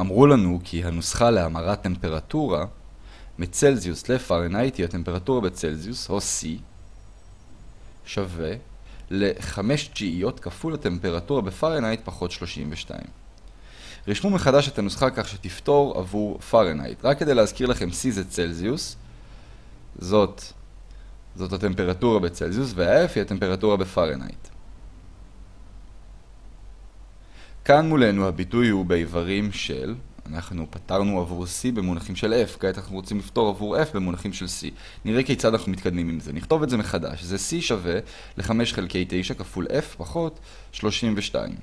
אמרו לנו כי הנוסחה להמרת טמפרטורה מצלזיוס לפרנהייט היא הטמפרטורה בצלזיוס, או C, שווה ל-5 תשיעיות כפול הטמפרטורה בפרנהייט פחות 32. רשמו מחדש את הנוסחה כך שתפתור עבור פרנהייט. רק כדי להזכיר לכם, C זה צלזיוס, זאת, זאת הטמפרטורה בצלזיוס, וה-F היא הטמפרטורה בפרנהייט. כאן מולנו הביטוי הוא באיברים של, אנחנו פתרנו עבור C במונחים של F, כעת אנחנו רוצים לפתור עבור F במונחים של C. נראה כיצד אנחנו מתקדמים עם זה. נכתוב את זה מחדש. זה C שווה ל-5 חלקי 9 כפול F פחות 32.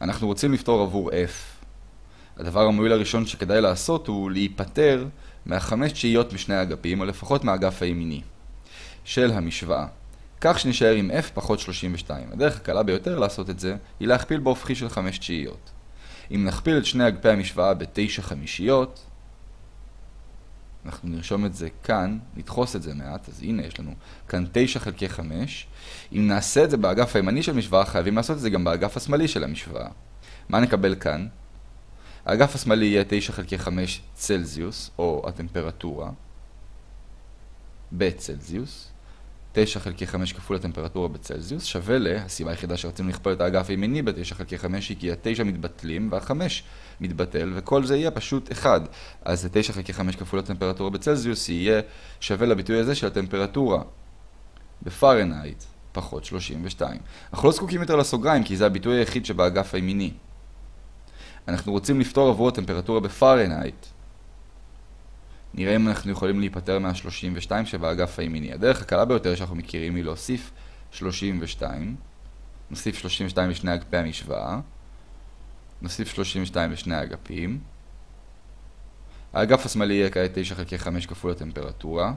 אנחנו רוצים לפתור עבור F. הדבר המועיל הראשון שכדאי לעשות הוא להיפטר מהחמש תשיעיות משני האגפים, או לפחות מהאגף הימיני, של המשוואה. כך שנשאר עם f פחות 32. הדרך הקלה ביותר לעשות את זה היא להכפיל בהופכי של 5 תשיעיות. אם נכפיל את שני אגפי המשוואה ב-9 חמישיות, אנחנו נרשום את זה כאן, נדחוס את זה מעט, אז הנה יש לנו כאן 9 חלקי 5. אם נעשה את זה באגף הימני של המשוואה, חייבים לעשות את זה גם באגף השמאלי של המשוואה. מה נקבל כאן? האגף השמאלי יהיה 9 חלקי 5 צלזיוס, או הטמפרטורה, בצלזיוס. 9 חלקי 5 כפול הטמפרטורה בצלזיוס שווה ל... הסיבה היחידה שרצינו לכפול את האגף הימיני ב-9 חלקי 5 היא כי ה-9 מתבטלים וה-5 מתבטל וכל זה יהיה פשוט 1. אז ה-9 חלקי 5 כפול הטמפרטורה בצלזיוס יהיה שווה לביטוי הזה של הטמפרטורה בפרנהייט פחות 32. אנחנו לא זקוקים יותר לסוגריים כי זה הביטוי היחיד שבאגף הימיני. אנחנו רוצים לפתור עבור הטמפרטורה בפרנהייט נראה אם אנחנו יכולים להיפטר מה-32 שבאגף הימיני. הדרך הקלה ביותר שאנחנו מכירים היא להוסיף 32. נוסיף 32 לשני אגפי המשוואה. נוסיף 32 לשני האגפים. האגף השמאלי יהיה כעת 9 חלקי 5 כפול הטמפרטורה.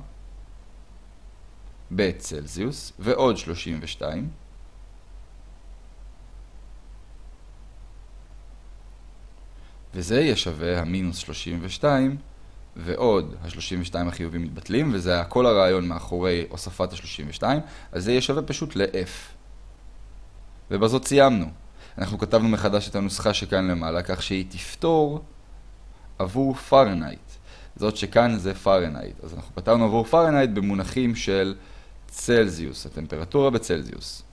בצלזיוס, ועוד 32. וזה יהיה שווה המינוס 32 ועוד ה-32 החיובים מתבטלים, וזה כל הרעיון מאחורי הוספת ה-32, אז זה יהיה שווה פשוט ל-F. ובזאת סיימנו. אנחנו כתבנו מחדש את הנוסחה שכאן למעלה, כך שהיא תפתור עבור פרנהייט. זאת שכאן זה פרנהייט. אז אנחנו פתרנו עבור פרנהייט במונחים של צלזיוס, הטמפרטורה בצלזיוס.